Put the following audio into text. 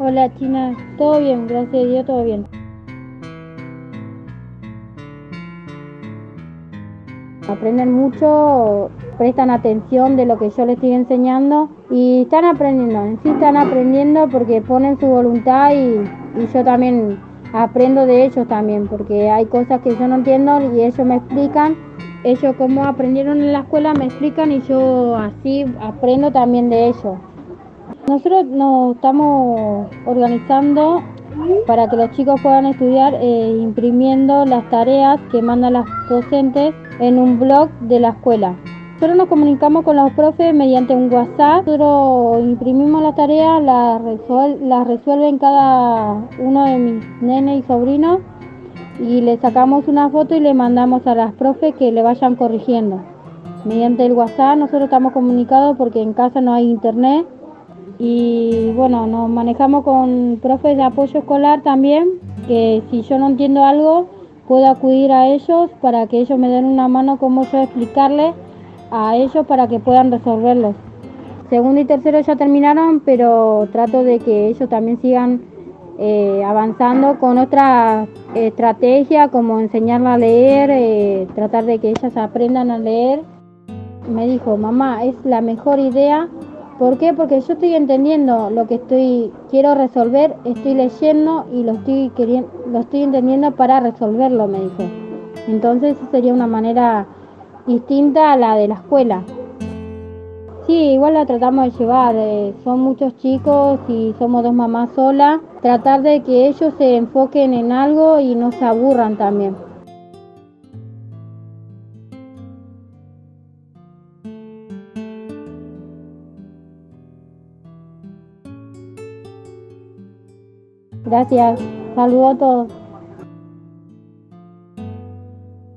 Hola China, todo bien, gracias a Dios, todo bien. Aprenden mucho, prestan atención de lo que yo les estoy enseñando y están aprendiendo, en sí están aprendiendo porque ponen su voluntad y, yo también aprendo de ellos también, porque hay cosas que yo no entiendo y ellos me explican. Ellos como aprendieron en la escuela me explican y yo así aprendo también de ellos. Nosotros nos estamos organizando para que los chicos puedan estudiar eh, imprimiendo las tareas que mandan las docentes en un blog de la escuela. Nosotros nos comunicamos con los profes mediante un WhatsApp. Nosotros imprimimos las tareas, las, resuelven cada uno de mis nenes y sobrinos y le sacamos una foto y le mandamos a las profes que le vayan corrigiendo. Mediante el WhatsApp nosotros estamos comunicados porque en casa no hay internet y bueno, nos manejamos con profes de apoyo escolar también, que si yo no entiendo algo puedo acudir a ellos para que ellos me den una mano como yo explicarles a ellos para que puedan resolverlos. Segundo y tercero ya terminaron, pero trato de que ellos también sigan eh, avanzando con otra estrategia como enseñarla a leer, eh, tratar de que ellas aprendan a leer. Me dijo, mamá, es la mejor idea. ¿Por qué? Porque yo estoy entendiendo lo que estoy quiero resolver, estoy leyendo y lo estoy queriendo, lo estoy entendiendo para resolverlo, me dijo. Entonces sería una manera distinta a la de la escuela. Sí, igual la tratamos de llevar, eh, son muchos chicos y somos dos mamás solas, tratar de que ellos se enfoquen en algo y no se aburran también. Gracias, saludos a todos.